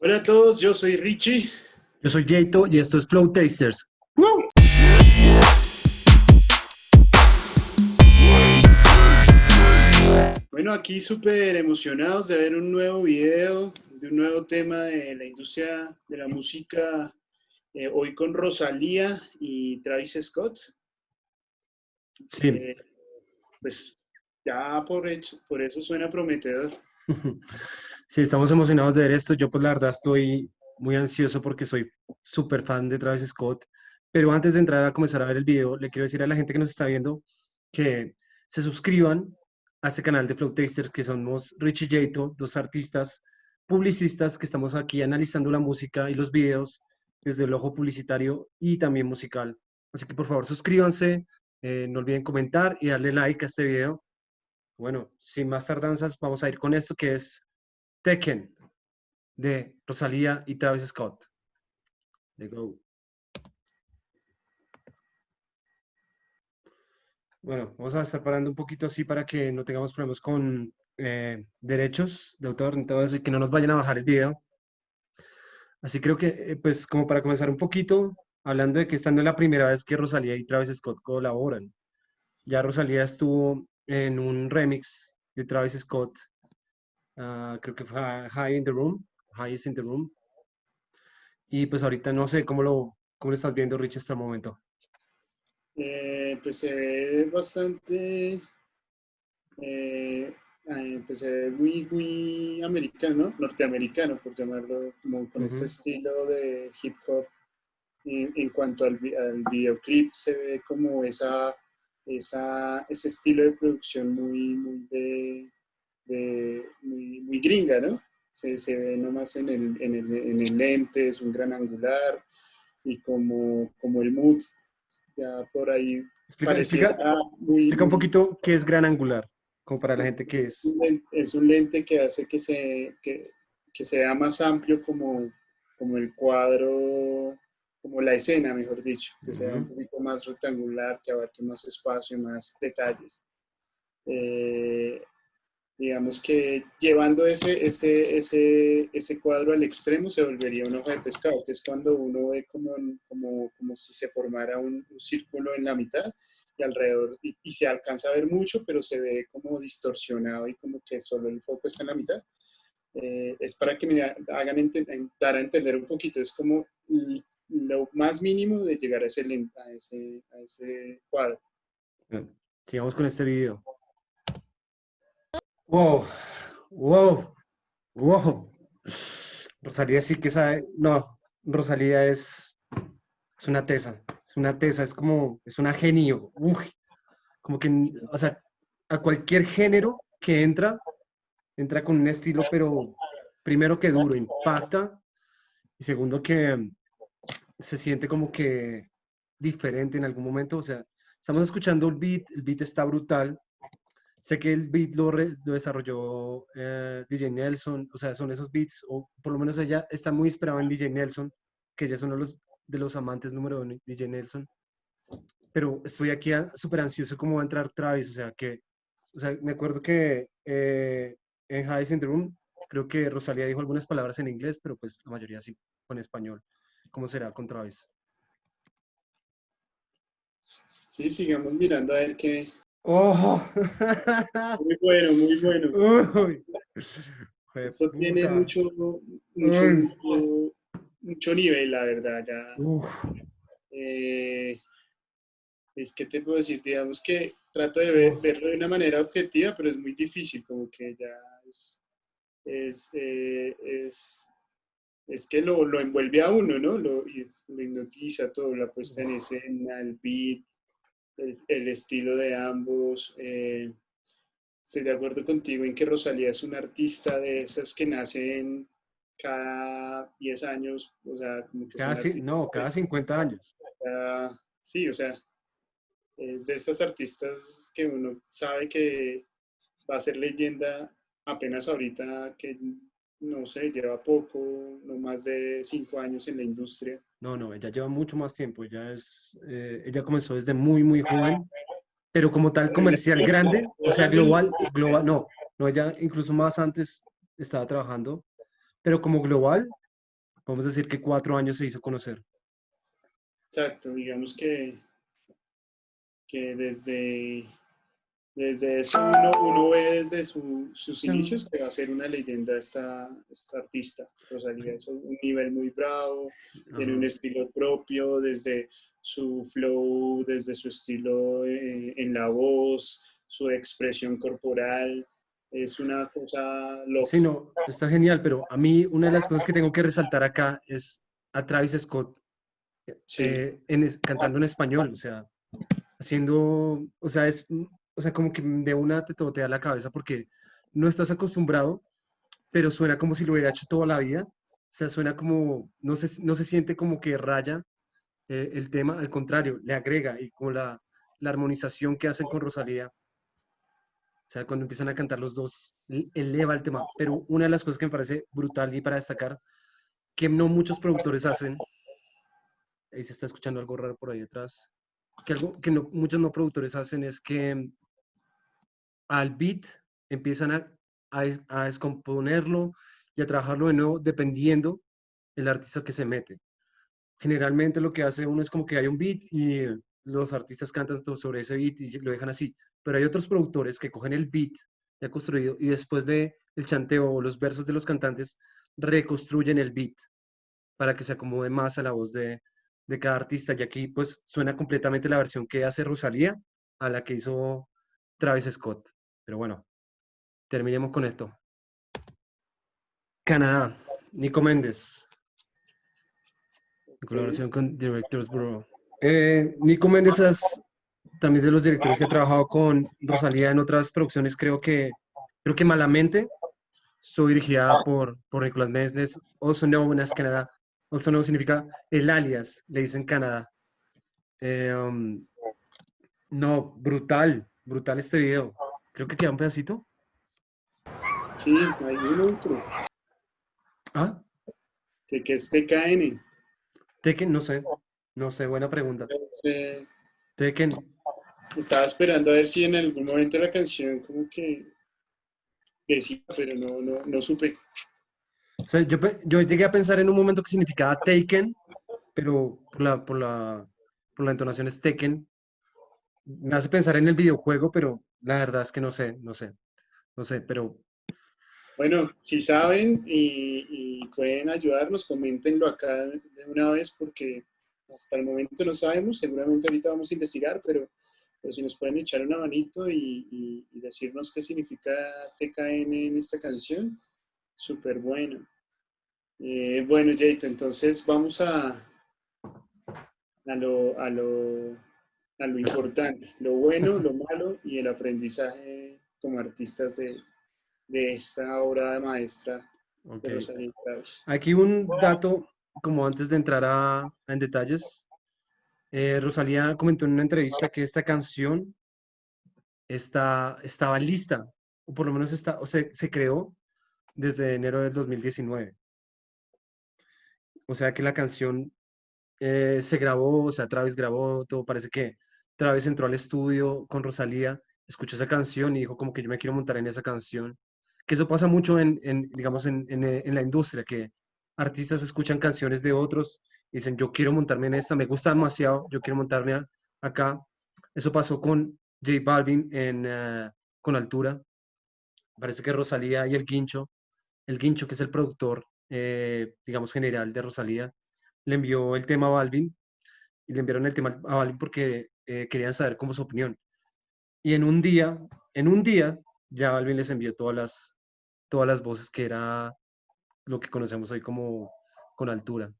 Hola a todos, yo soy Richie. Yo soy Jato y esto es Flow Tasters. Bueno, aquí súper emocionados de ver un nuevo video, de un nuevo tema de la industria de la música, eh, hoy con Rosalía y Travis Scott. Sí. Eh, pues ya por, hecho, por eso suena prometedor. Sí, estamos emocionados de ver esto. Yo pues la verdad estoy muy ansioso porque soy súper fan de Travis Scott. Pero antes de entrar a comenzar a ver el video, le quiero decir a la gente que nos está viendo que se suscriban a este canal de Flow Tasters, que somos Richie Jato, dos artistas publicistas que estamos aquí analizando la música y los videos desde el ojo publicitario y también musical. Así que por favor suscríbanse, eh, no olviden comentar y darle like a este video. Bueno, sin más tardanzas, vamos a ir con esto que es Tekken de Rosalía y Travis Scott. Let's go. Bueno, vamos a estar parando un poquito así para que no tengamos problemas con eh, derechos de autor, entonces que no nos vayan a bajar el video. Así creo que, eh, pues como para comenzar un poquito, hablando de que esta no es la primera vez que Rosalía y Travis Scott colaboran. Ya Rosalía estuvo en un remix de Travis Scott Ah, creo que fue High in the Room, High is in the Room. Y pues ahorita no sé cómo lo, cómo lo estás viendo, Rich, hasta el momento. Eh, pues se ve bastante, eh, pues se ve muy, muy americano, norteamericano, por llamarlo, como con este estilo de hip hop. En, cuanto al, al, videoclip, se ve como esa, esa, ese estilo de producción muy, muy de, muy, gringa, ¿no? Se, se, ve nomás en el, en, el, en el, lente, es un gran angular y como, como el mood, ya por ahí explica, explica, explica un poquito qué es gran angular, como para la gente que es... Es un lente que hace que se, que, que sea más amplio como, como el cuadro, como la escena, mejor dicho, que sea un poquito más rectangular, que abarque más espacio, y más detalles. Eh, digamos que llevando ese, ese, ese, ese cuadro al extremo se volvería una hoja de pescado, que es cuando uno ve como, como, como si se formara un, círculo en la mitad y alrededor, y, se alcanza a ver mucho, pero se ve como distorsionado y como que solo el foco está en la mitad. Eh, es para que me hagan dar a entender un poquito, es como lo más mínimo de llegar a ese, a ese, a ese cuadro. Sigamos con este video. Wow, wow, wow. Rosalía sí que sabe, no, Rosalía es, una tesa, es una tesa, es como, es una genio, como que, o sea, a cualquier género que entra, entra con un estilo, pero primero que duro, impacta, y segundo que se siente como que diferente en algún momento, o sea, estamos escuchando el beat, el beat está brutal, Sé que el beat lo, desarrolló eh, DJ Nelson, o sea, son esos beats, o por lo menos ella está muy inspirada en DJ Nelson, que ella es uno de los, de los amantes número uno, DJ Nelson. Pero estoy aquí súper ansioso cómo va a entrar Travis, o sea, que, o sea, me acuerdo que eh, en High creo que Rosalía dijo algunas palabras en inglés, pero pues la mayoría sí con español. ¿Cómo será con Travis? Sí, sigamos mirando a ver qué, ¡Oh! Muy bueno, muy bueno. Eso tiene mucho, mucho, mucho, nivel, la verdad. Ya. Eh, es que te puedo decir, digamos que trato de verlo de una manera objetiva, pero es muy difícil, como que ya es, es, eh, es, es que lo, lo, envuelve a uno, ¿no? Lo, lo hipnotiza todo, la puesta en escena, el beat, el, estilo de ambos. Eh, estoy de acuerdo contigo en que Rosalía es una artista de esas que nacen cada 10 años, o sea, como que... no, cada 50 años. sí, o sea, es de esas artistas que uno sabe que va a ser leyenda apenas ahorita que no sé, lleva poco, no más de cinco años en la industria. No, no, ella lleva mucho más tiempo, ella es, eh, ella comenzó desde muy, muy joven, pero como tal comercial grande, o sea, global, global, no, no, ella incluso más antes estaba trabajando, pero como global, Podemos decir que cuatro años se hizo conocer. Exacto, digamos que, que desde, desde eso uno, ve desde sus inicios que va a ser una leyenda esta, esta artista. Rosalía es un nivel muy bravo, tiene un estilo propio, desde su flow, desde su estilo eh, en la voz, su expresión corporal, es una cosa loca. Sí, no, está genial, pero a mí una de las cosas que tengo que resaltar acá es a Travis Scott eh, cantando en español, o sea, haciendo, o sea, es, o sea, como que de una te totea la cabeza porque no estás acostumbrado, pero suena como si lo hubiera hecho toda la vida, o sea, suena como, no se, no se siente como que raya eh, el tema, al contrario, le agrega y con la, la armonización que hacen con Rosalía, o sea, cuando empiezan a cantar los dos, eleva el tema. Pero una de las cosas que me parece brutal y para destacar, que no muchos productores hacen, ahí se está escuchando algo raro por ahí detrás, que algo que no, muchos no productores hacen es que al beat empiezan a, a, descomponerlo y a trabajarlo de nuevo dependiendo del artista que se mete. Generalmente lo que hace uno es como que hay un beat y los artistas cantan sobre ese beat y lo dejan así. Pero hay otros productores que cogen el beat ya construido y después de el chanteo o los versos de los cantantes reconstruyen el beat para que se acomode más a la voz de, de cada artista. Y aquí pues suena completamente la versión que hace Rosalía a la que hizo Travis Scott. Pero bueno, terminemos con esto. Canadá, Nico Méndez. En colaboración con Directors Bureau. Eh, Nico Méndez es también de los directores que he trabajado con Rosalía en otras producciones, creo que, creo que Malamente, soy dirigida por, por Nicolás Méndez, also known as Canadá, also known significa el alias, le dicen Canadá. Eh, um, no, brutal, brutal este video. Creo que queda un pedacito. Sí, hay un otro. ¿Ah? ¿Qué, qué es TKN? TKN, no sé. No sé, buena pregunta. Tekken. Estaba esperando a ver si en algún momento la canción como que decía, pero no, no, no supe. O sea, yo, yo, llegué a pensar en un momento que significaba Taken, pero por la, por la, por la entonación es Tekken. Me hace pensar en el videojuego, pero la verdad es que no sé, no sé, no sé, pero... Bueno, si saben y, pueden ayudarnos, coméntenlo acá de una vez porque hasta el momento no sabemos, seguramente ahorita vamos a investigar, pero, pero si nos pueden echar una manito y, decirnos qué significa TKN en esta canción, súper bueno. Eh, bueno, Jaito, entonces vamos a, a, lo, a, lo, a lo importante, lo bueno, lo malo y el aprendizaje como artistas de, de esta obra de maestra. Aquí un dato como antes de entrar a, en detalles, eh, Rosalía comentó en una entrevista que esta canción está, estaba lista, o por lo menos está, o se, se creó desde enero del 2019. O sea que la canción eh, se grabó, o sea, Travis grabó, todo parece que Travis entró al estudio con Rosalía, escuchó esa canción y dijo como que yo me quiero montar en esa canción. Que eso pasa mucho en, digamos, en, en, la industria, que artistas escuchan canciones de otros y dicen, yo quiero montarme en esta, me gusta demasiado, yo quiero montarme acá. Eso pasó con J Balvin en eh, Con Altura. Parece que Rosalía y el Guincho, el Guincho que es el productor, eh, digamos, general de Rosalía, le envió el tema a Balvin y le enviaron el tema a Balvin porque eh, querían saber cómo su opinión. Y en un día, en un día, ya Balvin les envió todas las, todas las voces que era lo que conocemos hoy como con altura.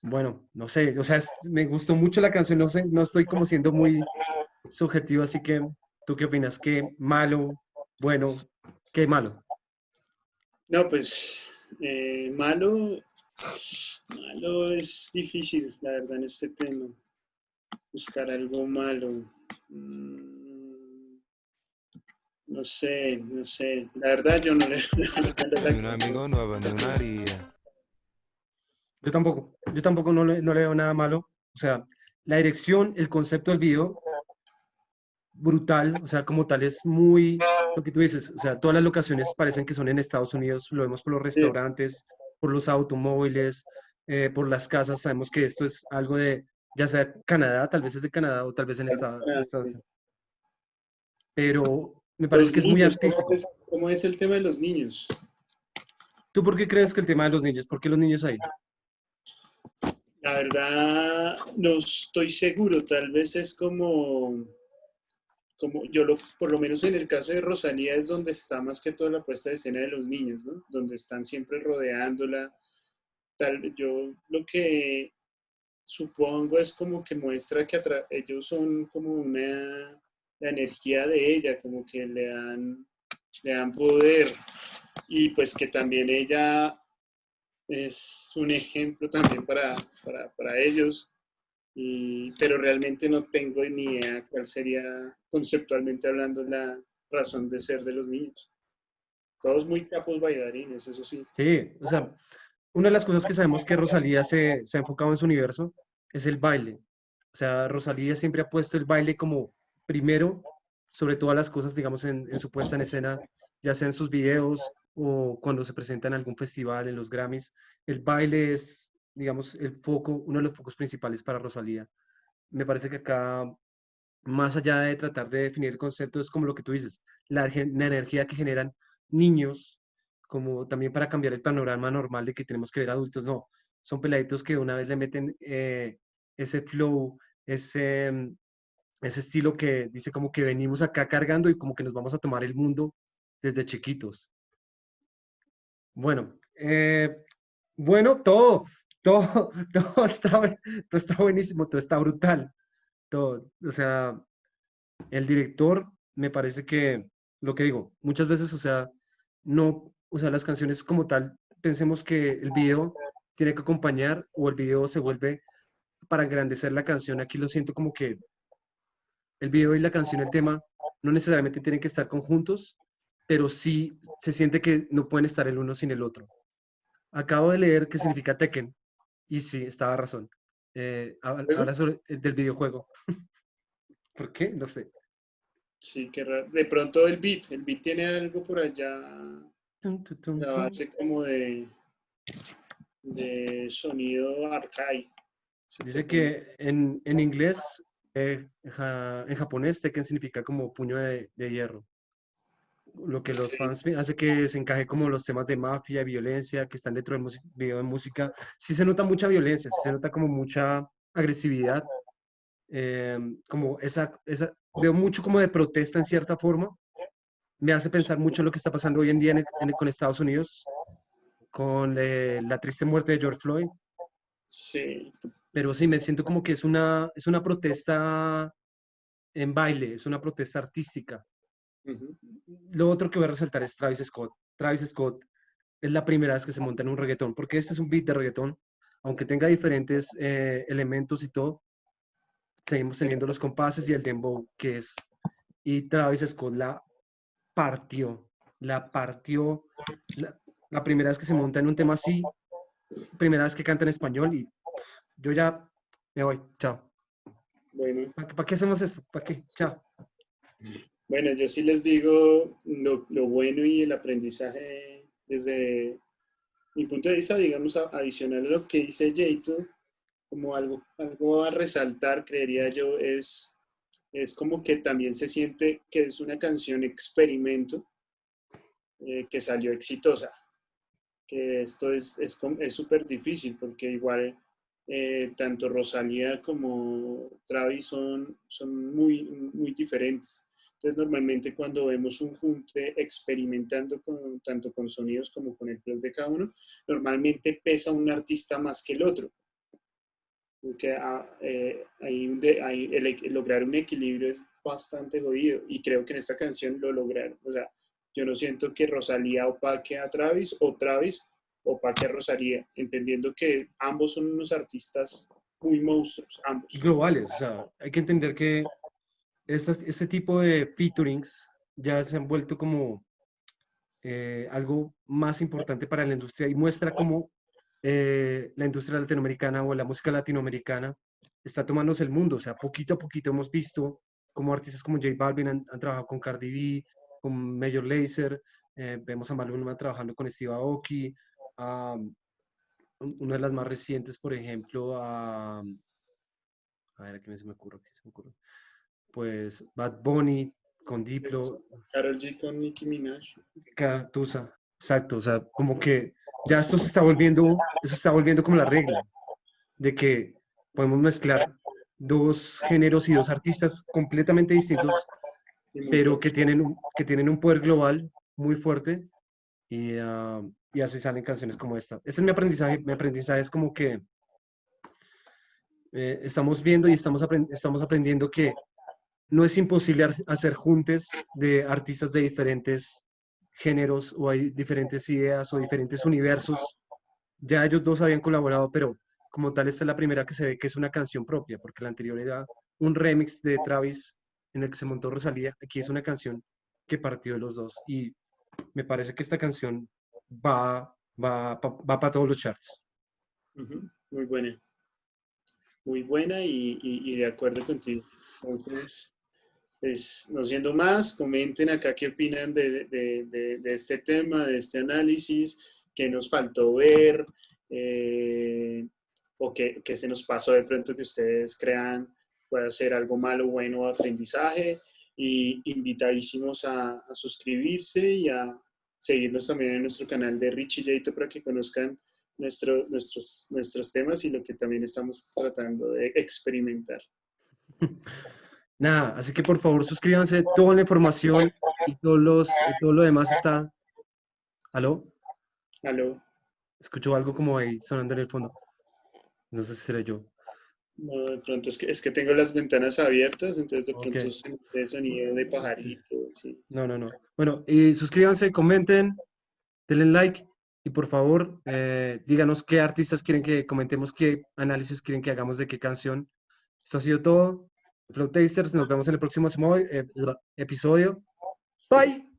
Bueno, no sé, o sea, me gustó mucho la canción, no sé, no estoy como siendo muy subjetivo, así que, ¿tú qué opinas? ¿Qué malo, bueno, qué malo? No, pues, eh, malo, malo es difícil, la verdad, en este tema. Buscar algo malo. Mm, no sé, no sé. La verdad yo no le... Ni un amigo nuevo, ni una haría. Yo tampoco, yo tampoco no le, no le veo nada malo. O sea, la dirección, el concepto del video, brutal, o sea, como tal es muy, lo que tú dices, o sea, todas las locaciones parecen que son en Estados Unidos, lo vemos por los restaurantes, por los automóviles, eh, por las casas. Sabemos que esto es algo de, ya sea Canadá, tal vez es de Canadá o tal vez en Estados Unidos. Pero me parece que es muy artístico. ¿cómo es, el tema de los niños? ¿Tú por qué crees que el tema de los niños? ¿Por qué los niños ahí? La verdad, no estoy seguro. Tal vez es como, como yo lo, por lo menos en el caso de Rosalía es donde está más que toda la puesta de escena de los niños, ¿no? Donde están siempre rodeándola. Tal, yo lo que supongo es como que muestra que ellos son como una la energía de ella, como que le dan, le dan poder y pues que también ella es un ejemplo también para, para, ellos, y, pero realmente no tengo ni idea cuál sería conceptualmente hablando la razón de ser de los niños. Todos muy capos bailarines, eso sí. Sí, o sea, una de las cosas que sabemos que Rosalía se, ha enfocado en su universo es el baile. O sea, Rosalía siempre ha puesto el baile como primero, sobre todas las cosas, digamos, en, su puesta en escena, ya sea en sus videos o cuando se presenta en algún festival, en los Grammys, el baile es, digamos, el foco, uno de los focos principales para Rosalía. Me parece que acá, más allá de tratar de definir el concepto, es como lo que tú dices, la, energía que generan niños, como también para cambiar el panorama normal de que tenemos que ver adultos, no, son peladitos que una vez le meten eh, ese flow, ese, ese estilo que dice como que venimos acá cargando y como que nos vamos a tomar el mundo desde chiquitos. Bueno, eh, bueno, todo, todo, todo está, todo está buenísimo, todo está brutal. Todo, o sea, el director me parece que, lo que digo, muchas veces, o sea, no, o sea, las canciones como tal, pensemos que el video tiene que acompañar o el video se vuelve para engrandecer la canción. Aquí lo siento como que el video y la canción, el tema, no necesariamente tienen que estar conjuntos, pero sí se siente que no pueden estar el uno sin el otro. Acabo de leer qué significa Tekken, y sí, estaba razón. Eh, habla sobre del videojuego. ¿Por qué? No sé. Sí, qué raro. De pronto el beat, el beat tiene algo por allá, la base como de, de sonido arcade. Dice que en, en inglés eh, en japonés, Tekken significa como puño de, hierro. Lo que los fans hace que se encaje como los temas de mafia, violencia, que están dentro del video de música. Sí se nota mucha violencia, sí se nota como mucha agresividad. Em, como esa, esa, veo mucho como de protesta en cierta forma. Me hace pensar mucho en lo que está pasando hoy en día con Estados Unidos, con eh, la triste muerte de George Floyd. Sí pero sí, me siento como que es una, es una protesta en baile, es una protesta artística. Lo otro que voy a resaltar es Travis Scott. Travis Scott es la primera vez que se monta en un reggaetón, porque este es un beat de reggaetón, aunque tenga diferentes eh, elementos y todo, seguimos teniendo los compases y el dembow que es. Y Travis Scott la partió, la partió. La, la primera vez que se monta en un tema así, primera vez que canta en español y yo ya me voy. Chao. Bueno. ¿Para, qué hacemos esto? ¿Para qué? Chao. Bueno, yo sí les digo lo, bueno y el aprendizaje desde mi punto de vista, digamos, adicional a lo que dice Jato, como algo, algo a resaltar, creería yo, es, es como que también se siente que es una canción experimento eh, que salió exitosa. Que esto es súper es, difícil porque igual eh, tanto Rosalía como Travis son, son muy, muy diferentes. Entonces, normalmente cuando vemos un junte experimentando con, tanto con sonidos como con el flow de cada uno, normalmente pesa un artista más que el otro. Porque ah, eh, lograr un equilibrio es bastante jodido y creo que en esta canción lo lograron. O sea, yo no siento que Rosalía opaque a Travis o Travis o Paque Rosalía, entendiendo que ambos son unos artistas muy monstruos, ambos. Globales, o sea, hay que entender que este tipo de featurings ya se han vuelto como eh, algo más importante para la industria y muestra cómo eh, la industria latinoamericana o la música latinoamericana está tomándose el mundo. O sea, poquito a poquito hemos visto cómo artistas como J Balvin han, trabajado con Cardi B, con Major Lazer, eh, vemos a Maluma trabajando con Steve Aoki, una de las más recientes, por ejemplo, a... A ver, ¿a qué se me ocurre? ¿Qué se me ocurre? Pues Bad Bunny con Diplo. Karol G con Nicki Minaj. Tusa, exacto. O sea, como que ya esto se está volviendo, eso está volviendo como la regla de que podemos mezclar dos géneros y dos artistas completamente distintos, pero que tienen, un, que tienen un poder global muy fuerte y, uh, y así salen canciones como esta. Este es mi aprendizaje. Mi aprendizaje es como que eh, estamos viendo y estamos, estamos aprendiendo que no es imposible hacer juntes de artistas de diferentes géneros o hay diferentes ideas o diferentes universos. Ya ellos dos habían colaborado, pero como tal esta es la primera que se ve que es una canción propia, porque la anterior era un remix de Travis en el que se montó Rosalía. Aquí es una canción que partió de los dos y me parece que esta canción va, va, va para todos los charts. Muy buena. Muy buena y, y, de acuerdo contigo. Entonces, pues, no siendo más, comenten acá qué opinan de, de, de, este tema, de este análisis, qué nos faltó ver, eh, o qué, qué, se nos pasó de pronto que ustedes crean puede ser algo malo, bueno aprendizaje. Y invitadísimos a, a suscribirse y a, seguirnos también en nuestro canal de Richie Jaito para que conozcan nuestro, nuestros, nuestros temas y lo que también estamos tratando de experimentar. Nada, así que por favor suscríbanse, toda la información y todos los, todo lo demás está... ¿Aló? ¿Aló? Escucho algo como ahí sonando en el fondo. No sé si será yo. No, de pronto es que, es que tengo las ventanas abiertas, entonces de pronto okay. sonido de pajarito. Sí. No, no, no. Bueno, y suscríbanse, comenten, denle like y por favor eh, díganos qué artistas quieren que comentemos, qué análisis quieren que hagamos de qué canción. Esto ha sido todo. Flow Tasters, nos vemos en el próximo eh, episodio. Bye.